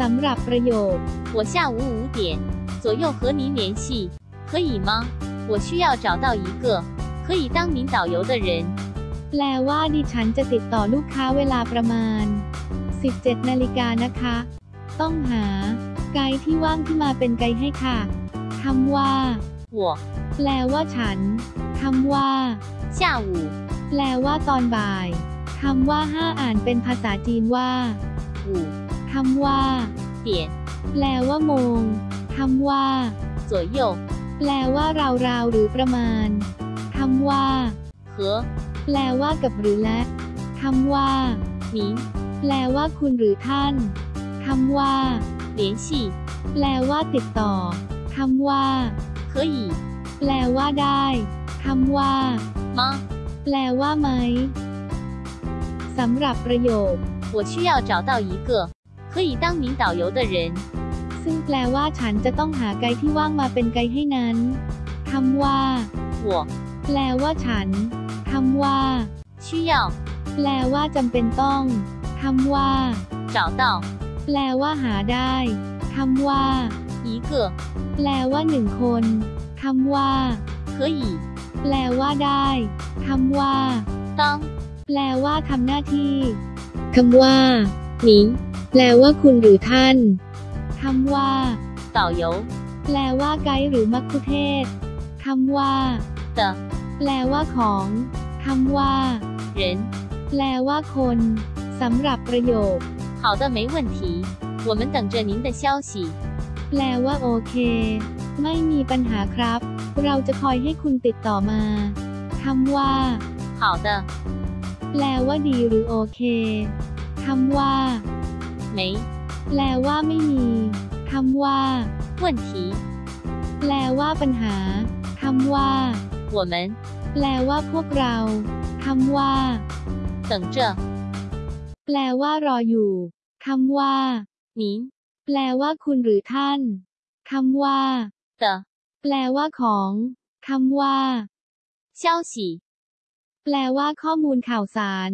สำหรับประโยค 我下午五点左右和您联系，可以吗？我需要找到一个可以当名导游的人。 แปลว่าดิฉันจะติดต่อลูกค้าเวลาประมาณ 17 นาฬิกานะคะ ต้องหา ไกด์ที่ว่างที่มาเป็นไกด์ให้ค่ะคำว่า 我 แปลว่าฉันคำว่า 下午 แปลว่าตอนบ่ายคำว่าห้าอ่านเป็นภาษาจีนว่า 五 คำว่า 点 แปลว่าโมงคำว่า 左右 แปลว่าราวๆหรือประมาณคำว่า 和 แปลว่ากับหรือและคำว่า 您 แปลว่าคุณหรือท่านคำว่า 联系 แปลว่าติดต่อคำว่า 可以 แปลว่าได้คำว่า 吗？ แปลว่าไหมสำหรับประโยค 我需要找到一个 可以当名导游的人。 ซึ่งแปลว่าฉันจะต้องหาไกด์ที่ว่างมาเป็นไกด์ให้นั้นคำว่า 我 แปลว่าฉันคำว่า 需要 แปลว่าจำเป็นต้องคำว่า 找到 แปลว่าหาได้คำว่า 一个 แปลว่าหนึ่งคนคำว่า 可以 แปลว่าได้คำว่า 当 แปลว่าทำหน้าที่คำว่า 您 แปลว่าคุณหรือท่านคำว่า 导游 แปลว่าไกด์หรือมัคคุเทศก์คำว่า 的 แปลว่าของคำว่า 人。 แปลว่าคนสำหรับประโยค 好的，没问题。我们等着您的消息。 แปลว่าโอเค ไม่มีปัญหาครับ เราจะคอยให้คุณติดต่อมาคำว่า 好的， แปลว่าดีหรือโอเคคำว่า 没 แปลว่าไม่มีคำว่า 问题。 แปลว่าปัญหาคำว่า 我们 แปลว่าพวกเราคำว่า 等着 แปลว่ารออยู่คำว่า 您 แปลว่าคุณหรือท่านคำว่า 的 แปลว่าของคำว่า 消息。 แปลว่าข้อมูลข่าวสาร